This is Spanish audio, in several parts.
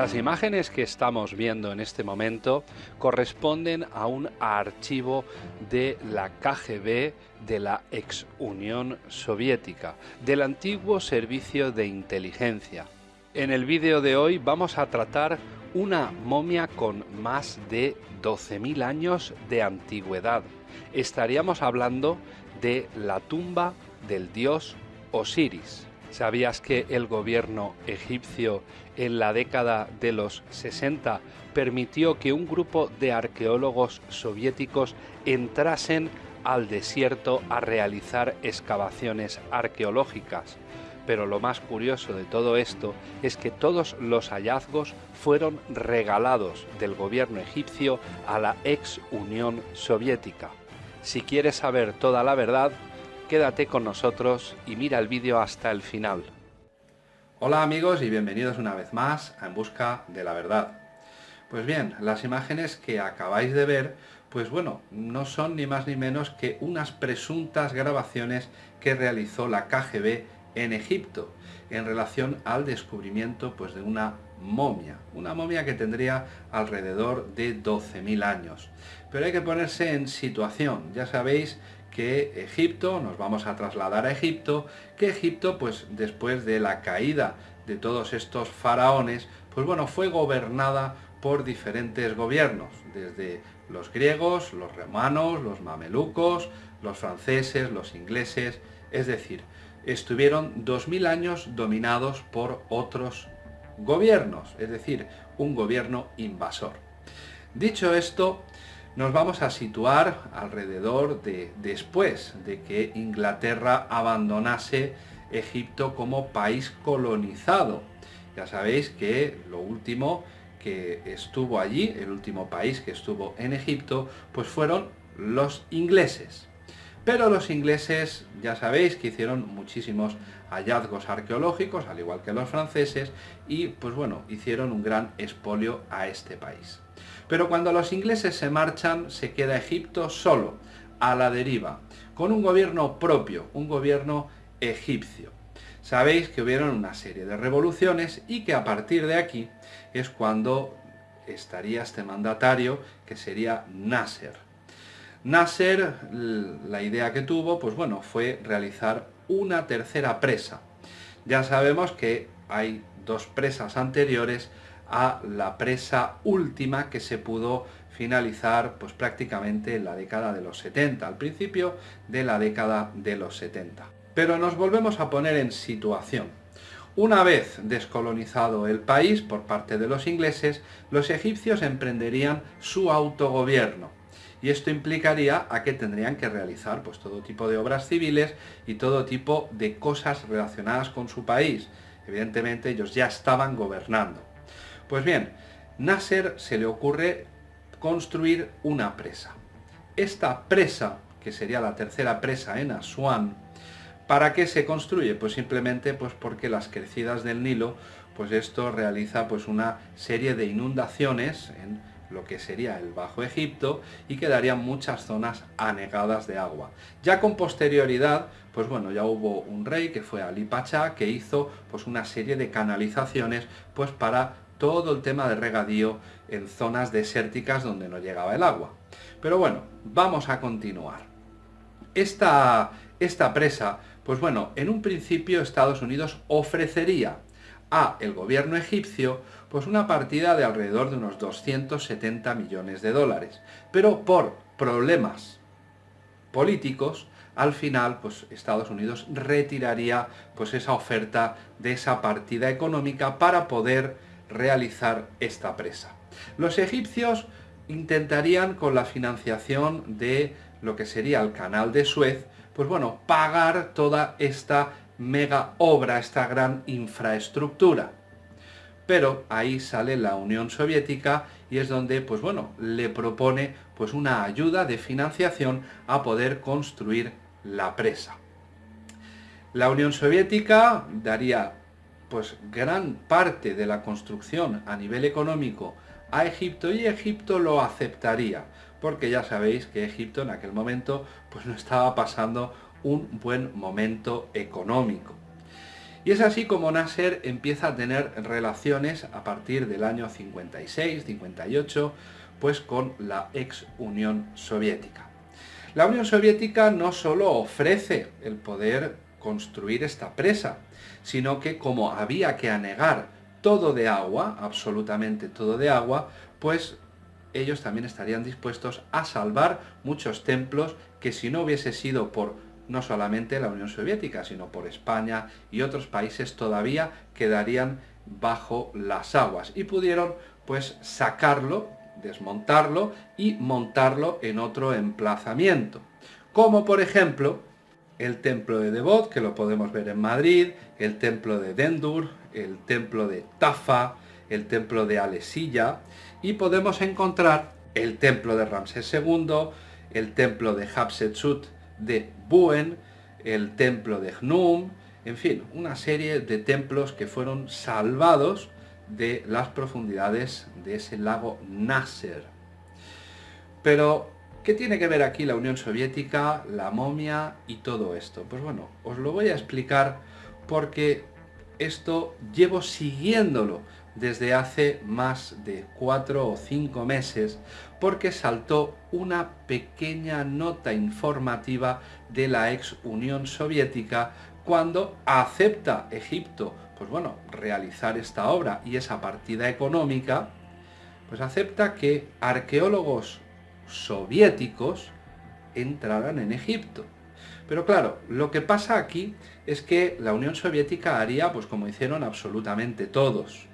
Las imágenes que estamos viendo en este momento corresponden a un archivo de la KGB de la ex Unión Soviética, del antiguo servicio de inteligencia. En el vídeo de hoy vamos a tratar una momia con más de 12.000 años de antigüedad. Estaríamos hablando de la tumba del dios Osiris. ¿Sabías que el gobierno egipcio en la década de los 60 permitió que un grupo de arqueólogos soviéticos entrasen al desierto a realizar excavaciones arqueológicas? Pero lo más curioso de todo esto es que todos los hallazgos fueron regalados del gobierno egipcio a la ex Unión Soviética. Si quieres saber toda la verdad, quédate con nosotros y mira el vídeo hasta el final. Hola amigos y bienvenidos una vez más a En Busca de la Verdad. Pues bien, las imágenes que acabáis de ver, pues bueno, no son ni más ni menos que unas presuntas grabaciones que realizó la KGB en Egipto en relación al descubrimiento pues, de una momia, una momia que tendría alrededor de 12.000 años. Pero hay que ponerse en situación, ya sabéis que Egipto, nos vamos a trasladar a Egipto, que Egipto, pues después de la caída de todos estos faraones, pues bueno, fue gobernada por diferentes gobiernos, desde los griegos, los romanos, los mamelucos, los franceses, los ingleses, es decir, estuvieron 2000 años dominados por otros gobiernos, es decir, un gobierno invasor. Dicho esto, nos vamos a situar alrededor de después de que Inglaterra abandonase Egipto como país colonizado. Ya sabéis que lo último que estuvo allí, el último país que estuvo en Egipto, pues fueron los ingleses. Pero los ingleses, ya sabéis que hicieron muchísimos hallazgos arqueológicos, al igual que los franceses, y pues bueno, hicieron un gran expolio a este país. Pero cuando los ingleses se marchan, se queda Egipto solo, a la deriva, con un gobierno propio, un gobierno egipcio. Sabéis que hubieron una serie de revoluciones y que a partir de aquí es cuando estaría este mandatario que sería Nasser. Nasser, la idea que tuvo, pues bueno, fue realizar una tercera presa. Ya sabemos que hay dos presas anteriores a la presa última que se pudo finalizar pues prácticamente en la década de los 70, al principio de la década de los 70. Pero nos volvemos a poner en situación. Una vez descolonizado el país por parte de los ingleses, los egipcios emprenderían su autogobierno. Y esto implicaría a que tendrían que realizar pues, todo tipo de obras civiles y todo tipo de cosas relacionadas con su país. Evidentemente ellos ya estaban gobernando. Pues bien, Nasser se le ocurre construir una presa. Esta presa, que sería la tercera presa en Asuán, ¿para qué se construye? Pues simplemente pues porque las crecidas del Nilo, pues esto realiza pues una serie de inundaciones en lo que sería el Bajo Egipto y quedarían muchas zonas anegadas de agua. Ya con posterioridad, pues bueno, ya hubo un rey que fue Ali Pacha que hizo pues una serie de canalizaciones pues para todo el tema de regadío en zonas desérticas donde no llegaba el agua. Pero bueno, vamos a continuar. Esta, esta presa, pues bueno, en un principio Estados Unidos ofrecería a el gobierno egipcio pues una partida de alrededor de unos 270 millones de dólares. Pero por problemas políticos, al final pues Estados Unidos retiraría pues esa oferta de esa partida económica para poder realizar esta presa. Los egipcios intentarían con la financiación de lo que sería el canal de Suez, pues bueno, pagar toda esta mega obra, esta gran infraestructura. Pero ahí sale la Unión Soviética y es donde, pues bueno, le propone pues una ayuda de financiación a poder construir la presa. La Unión Soviética daría pues gran parte de la construcción a nivel económico a Egipto y Egipto lo aceptaría, porque ya sabéis que Egipto en aquel momento pues no estaba pasando un buen momento económico. Y es así como Nasser empieza a tener relaciones a partir del año 56, 58, pues con la ex Unión Soviética. La Unión Soviética no solo ofrece el poder construir esta presa, sino que como había que anegar todo de agua, absolutamente todo de agua, pues ellos también estarían dispuestos a salvar muchos templos que si no hubiese sido por no solamente la Unión Soviética, sino por España y otros países todavía quedarían bajo las aguas y pudieron pues sacarlo desmontarlo y montarlo en otro emplazamiento. Como por ejemplo el templo de Devot, que lo podemos ver en Madrid, el templo de Dendur, el templo de Tafa, el templo de Alesilla, y podemos encontrar el templo de Ramsés II, el templo de Hatshepsut de Buen, el templo de Gnum, en fin, una serie de templos que fueron salvados de las profundidades de ese lago Nasser. Pero, ¿qué tiene que ver aquí la Unión Soviética, la momia y todo esto? Pues bueno, os lo voy a explicar porque esto llevo siguiéndolo desde hace más de cuatro o cinco meses porque saltó una pequeña nota informativa de la ex Unión Soviética cuando acepta Egipto pues bueno, realizar esta obra y esa partida económica, pues acepta que arqueólogos soviéticos entraran en Egipto. Pero claro, lo que pasa aquí es que la Unión Soviética haría, pues como hicieron absolutamente todos.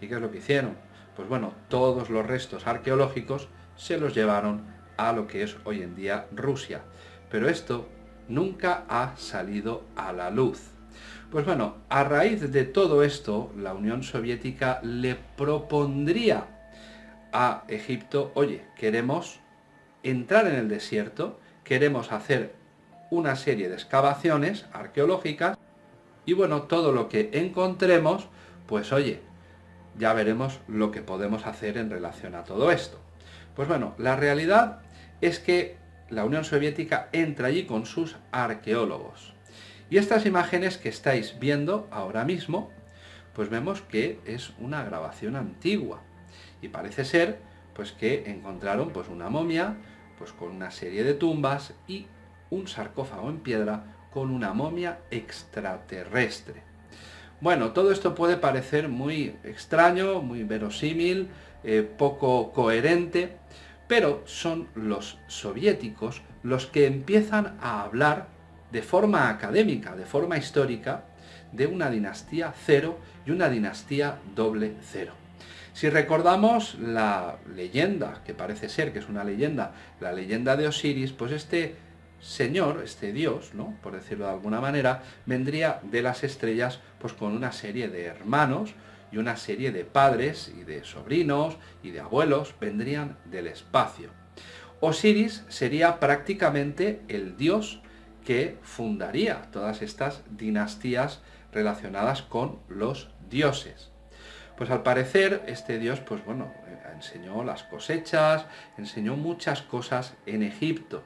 ¿Y qué es lo que hicieron? Pues bueno, todos los restos arqueológicos se los llevaron a lo que es hoy en día Rusia. Pero esto nunca ha salido a la luz. Pues bueno, a raíz de todo esto, la Unión Soviética le propondría a Egipto, oye, queremos entrar en el desierto, queremos hacer una serie de excavaciones arqueológicas y bueno, todo lo que encontremos, pues oye, ya veremos lo que podemos hacer en relación a todo esto. Pues bueno, la realidad es que la Unión Soviética entra allí con sus arqueólogos. Y estas imágenes que estáis viendo ahora mismo, pues vemos que es una grabación antigua. Y parece ser pues que encontraron pues una momia pues con una serie de tumbas y un sarcófago en piedra con una momia extraterrestre. Bueno, todo esto puede parecer muy extraño, muy verosímil, eh, poco coherente, pero son los soviéticos los que empiezan a hablar de forma académica, de forma histórica, de una dinastía cero y una dinastía doble cero. Si recordamos la leyenda, que parece ser que es una leyenda, la leyenda de Osiris, pues este señor, este dios, ¿no? por decirlo de alguna manera, vendría de las estrellas pues con una serie de hermanos y una serie de padres y de sobrinos y de abuelos vendrían del espacio. Osiris sería prácticamente el dios que fundaría todas estas dinastías relacionadas con los dioses. Pues al parecer este dios, pues bueno, enseñó las cosechas, enseñó muchas cosas en Egipto.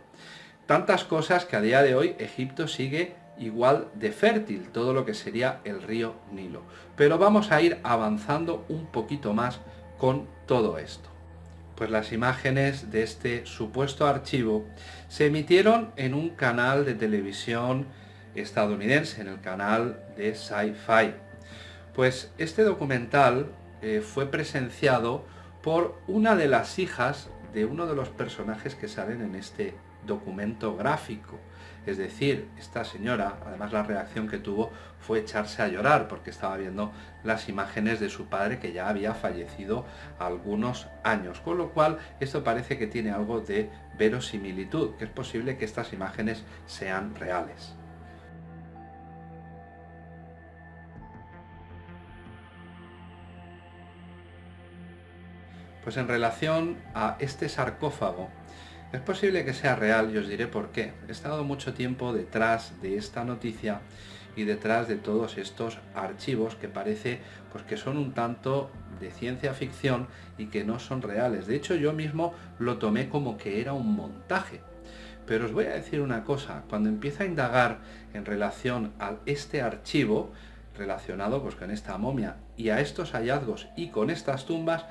Tantas cosas que a día de hoy Egipto sigue igual de fértil, todo lo que sería el río Nilo. Pero vamos a ir avanzando un poquito más con todo esto pues las imágenes de este supuesto archivo se emitieron en un canal de televisión estadounidense, en el canal de Sci-Fi. Pues este documental eh, fue presenciado por una de las hijas de uno de los personajes que salen en este documento gráfico. Es decir, esta señora, además la reacción que tuvo fue echarse a llorar porque estaba viendo las imágenes de su padre que ya había fallecido algunos años. Con lo cual, esto parece que tiene algo de verosimilitud, que es posible que estas imágenes sean reales. Pues en relación a este sarcófago, es posible que sea real y os diré por qué. He estado mucho tiempo detrás de esta noticia y detrás de todos estos archivos que parece pues, que son un tanto de ciencia ficción y que no son reales. De hecho yo mismo lo tomé como que era un montaje. Pero os voy a decir una cosa, cuando empiezo a indagar en relación a este archivo, relacionado pues, con esta momia y a estos hallazgos y con estas tumbas,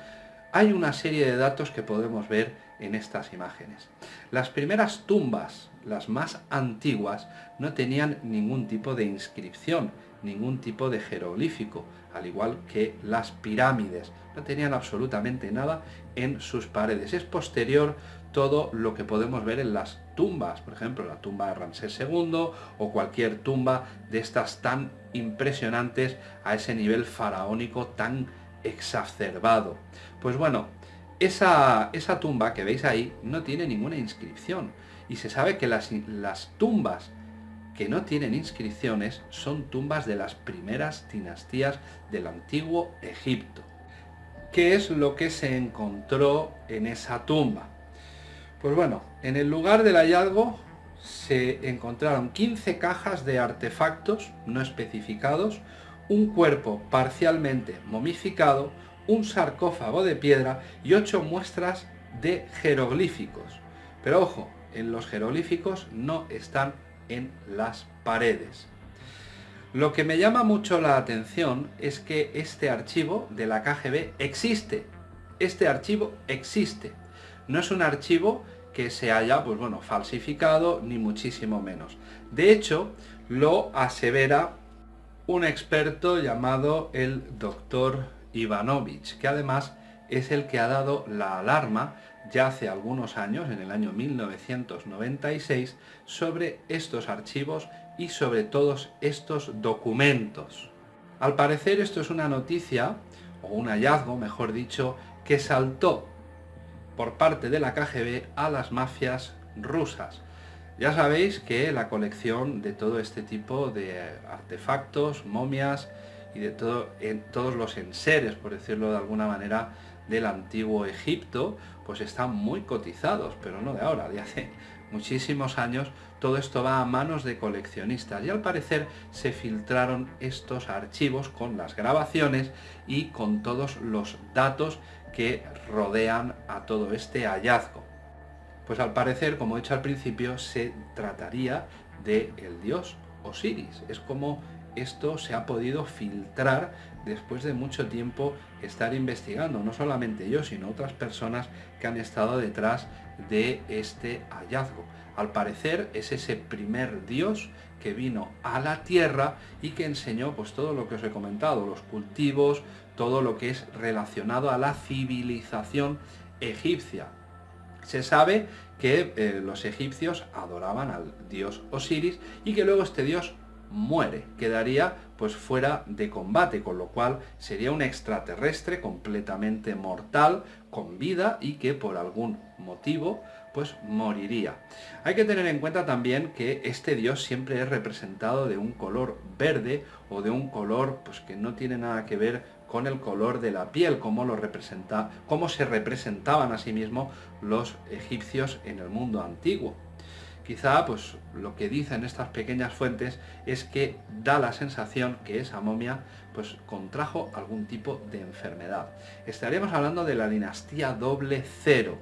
hay una serie de datos que podemos ver en estas imágenes. Las primeras tumbas, las más antiguas, no tenían ningún tipo de inscripción, ningún tipo de jeroglífico, al igual que las pirámides. No tenían absolutamente nada en sus paredes. Es posterior todo lo que podemos ver en las tumbas, por ejemplo, la tumba de Ramsés II o cualquier tumba de estas tan impresionantes a ese nivel faraónico tan exacerbado. Pues bueno, esa, esa tumba que veis ahí no tiene ninguna inscripción y se sabe que las, las tumbas que no tienen inscripciones son tumbas de las primeras dinastías del antiguo Egipto. ¿Qué es lo que se encontró en esa tumba? Pues bueno, en el lugar del hallazgo se encontraron 15 cajas de artefactos no especificados, un cuerpo parcialmente momificado, un sarcófago de piedra y 8 muestras de jeroglíficos. Pero ojo, en los jeroglíficos no están en las paredes. Lo que me llama mucho la atención es que este archivo de la KGB existe. Este archivo existe. No es un archivo que se haya, pues bueno, falsificado, ni muchísimo menos. De hecho, lo asevera un experto llamado el doctor Ivanovich, que además es el que ha dado la alarma ya hace algunos años, en el año 1996, sobre estos archivos y sobre todos estos documentos. Al parecer esto es una noticia, o un hallazgo, mejor dicho, que saltó por parte de la KGB a las mafias rusas. Ya sabéis que la colección de todo este tipo de artefactos, momias y de todo, en, todos los enseres, por decirlo de alguna manera, del antiguo Egipto, pues están muy cotizados, pero no de ahora, de hace muchísimos años, todo esto va a manos de coleccionistas y al parecer se filtraron estos archivos con las grabaciones y con todos los datos que rodean a todo este hallazgo. Pues al parecer, como he dicho al principio, se trataría de el dios Osiris. Es como esto se ha podido filtrar después de mucho tiempo estar investigando, no solamente yo, sino otras personas que han estado detrás de este hallazgo. Al parecer es ese primer dios que vino a la tierra y que enseñó pues todo lo que os he comentado, los cultivos, todo lo que es relacionado a la civilización egipcia. Se sabe que eh, los egipcios adoraban al dios Osiris y que luego este dios muere, quedaría pues fuera de combate, con lo cual sería un extraterrestre completamente mortal, con vida y que por algún motivo pues moriría. Hay que tener en cuenta también que este dios siempre es representado de un color verde o de un color pues que no tiene nada que ver con el color de la piel, como lo representa, cómo se representaban a sí mismos los egipcios en el mundo antiguo. Quizá pues lo que dicen estas pequeñas fuentes es que da la sensación que esa momia pues contrajo algún tipo de enfermedad. Estaríamos hablando de la dinastía doble cero.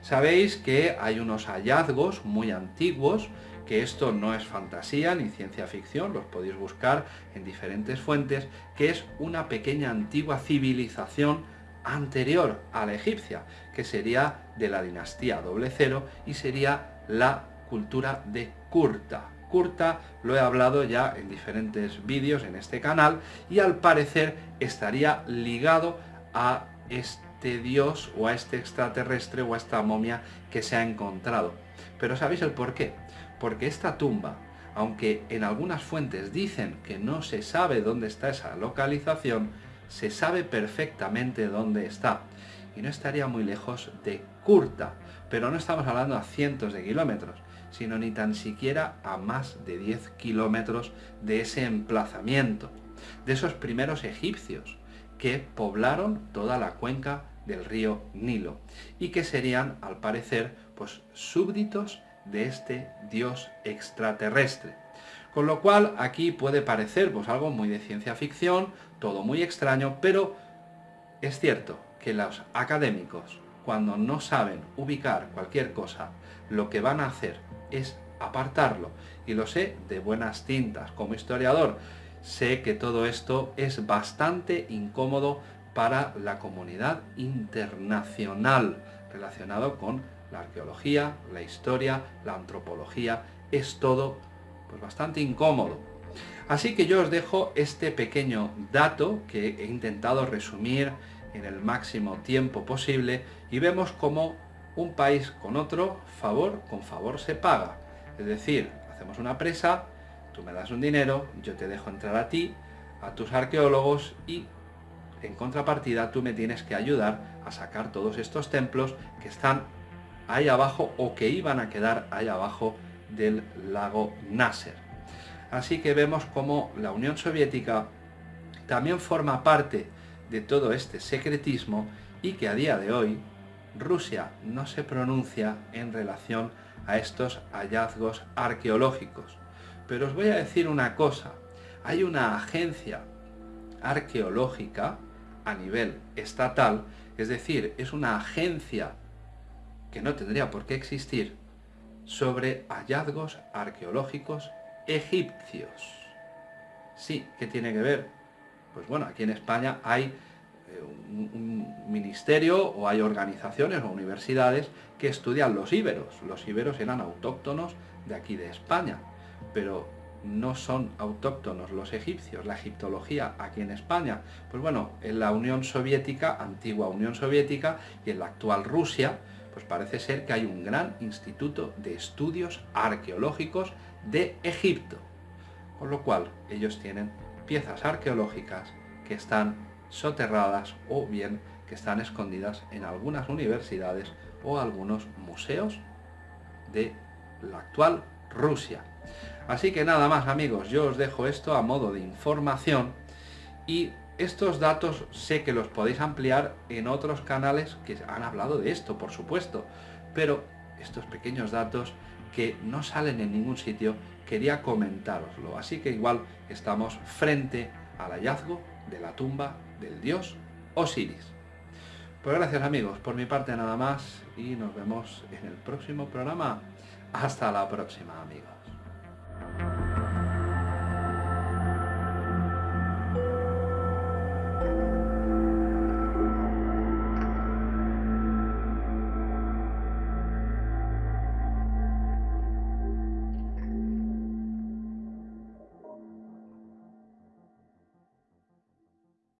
Sabéis que hay unos hallazgos muy antiguos, que esto no es fantasía ni ciencia ficción, los podéis buscar en diferentes fuentes, que es una pequeña antigua civilización anterior a la egipcia, que sería de la dinastía doble cero y sería la cultura de Kurta. Kurta lo he hablado ya en diferentes vídeos en este canal y al parecer estaría ligado a este dios o a este extraterrestre o a esta momia que se ha encontrado. Pero ¿sabéis el por qué? Porque esta tumba, aunque en algunas fuentes dicen que no se sabe dónde está esa localización, se sabe perfectamente dónde está. Y no estaría muy lejos de Kurta, pero no estamos hablando a cientos de kilómetros, sino ni tan siquiera a más de 10 kilómetros de ese emplazamiento, de esos primeros egipcios que poblaron toda la cuenca del río Nilo y que serían, al parecer, pues súbditos de este dios extraterrestre. Con lo cual aquí puede parecer algo muy de ciencia ficción, todo muy extraño, pero es cierto que los académicos, cuando no saben ubicar cualquier cosa, lo que van a hacer es apartarlo. Y lo sé de buenas tintas. Como historiador, sé que todo esto es bastante incómodo para la comunidad internacional relacionado con la arqueología, la historia, la antropología, es todo pues, bastante incómodo. Así que yo os dejo este pequeño dato que he intentado resumir en el máximo tiempo posible y vemos cómo un país con otro, favor con favor se paga. Es decir, hacemos una presa, tú me das un dinero, yo te dejo entrar a ti, a tus arqueólogos y en contrapartida tú me tienes que ayudar a sacar todos estos templos que están ahí abajo o que iban a quedar ahí abajo del lago Nasser. Así que vemos como la Unión Soviética también forma parte de todo este secretismo y que a día de hoy Rusia no se pronuncia en relación a estos hallazgos arqueológicos. Pero os voy a decir una cosa, hay una agencia arqueológica a nivel estatal, es decir, es una agencia que no tendría por qué existir, sobre hallazgos arqueológicos egipcios. Sí, ¿qué tiene que ver? Pues bueno, aquí en España hay eh, un, ministerio o hay organizaciones o universidades que estudian los íberos. Los íberos eran autóctonos de aquí de España, pero no son autóctonos los egipcios, la egiptología aquí en España. Pues bueno, en la Unión Soviética, antigua Unión Soviética y en la actual Rusia, pues parece ser que hay un gran instituto de estudios arqueológicos de Egipto. Con lo cual ellos tienen piezas arqueológicas que están soterradas o bien que están escondidas en algunas universidades o algunos museos de la actual Rusia. Así que nada más amigos, yo os dejo esto a modo de información y estos datos sé que los podéis ampliar en otros canales que han hablado de esto, por supuesto, pero estos pequeños datos que no salen en ningún sitio, quería comentároslo. Así que igual estamos frente al hallazgo de la tumba del dios Osiris. Pues gracias amigos, por mi parte nada más y nos vemos en el próximo programa. Hasta la próxima amigos.